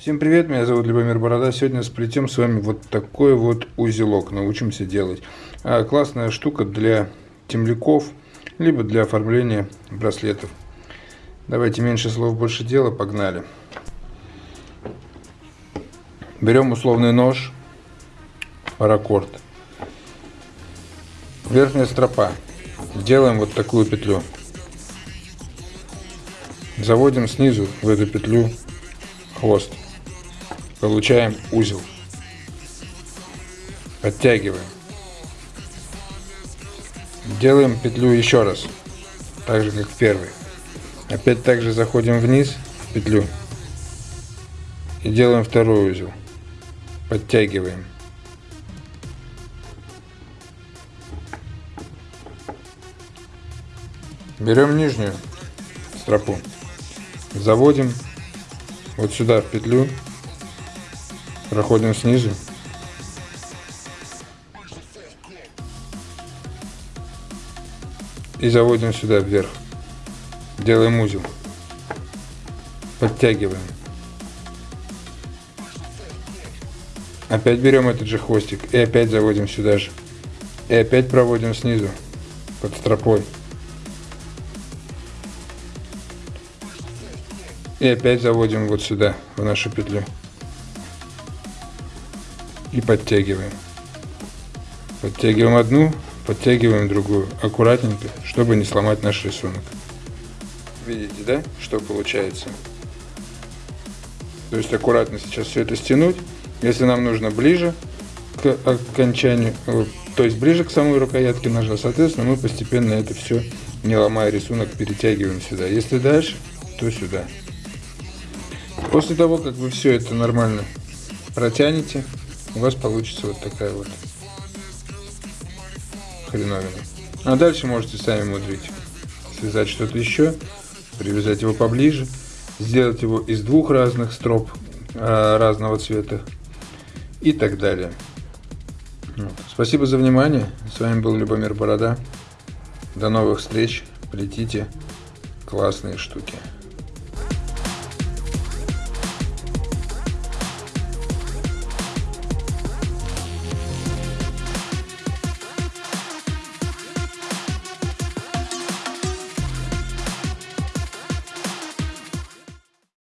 Всем привет, меня зовут Любомир Борода. Сегодня сплетем с вами вот такой вот узелок. Научимся делать. А, классная штука для темляков, либо для оформления браслетов. Давайте меньше слов, больше дела. Погнали. Берем условный нож, паракорд. Верхняя стропа. Делаем вот такую петлю. Заводим снизу в эту петлю хвост. Получаем узел. Подтягиваем. Делаем петлю еще раз. Так же, как в первой. Опять также заходим вниз в петлю. И делаем второй узел. Подтягиваем. Берем нижнюю стропу. Заводим вот сюда в петлю проходим снизу. И заводим сюда вверх. Делаем узел. Подтягиваем. Опять берем этот же хвостик и опять заводим сюда же. И опять проводим снизу под стропой. И опять заводим вот сюда в нашу петлю и подтягиваем. Подтягиваем одну, подтягиваем другую, аккуратненько, чтобы не сломать наш рисунок. Видите, да, что получается? То есть аккуратно сейчас все это стянуть. Если нам нужно ближе к окончанию, э, то есть ближе к самой рукоятке ножа, соответственно, мы постепенно это все, не ломая рисунок, перетягиваем сюда. Если дальше, то сюда. После того, как вы все это нормально протянете, у вас получится вот такая вот хреновина. А дальше можете сами мудрить. Связать что-то еще, привязать его поближе, сделать его из двух разных строп а, разного цвета и так далее. Вот. Спасибо за внимание. С вами был Любомир Борода. До новых встреч. Плетите классные штуки.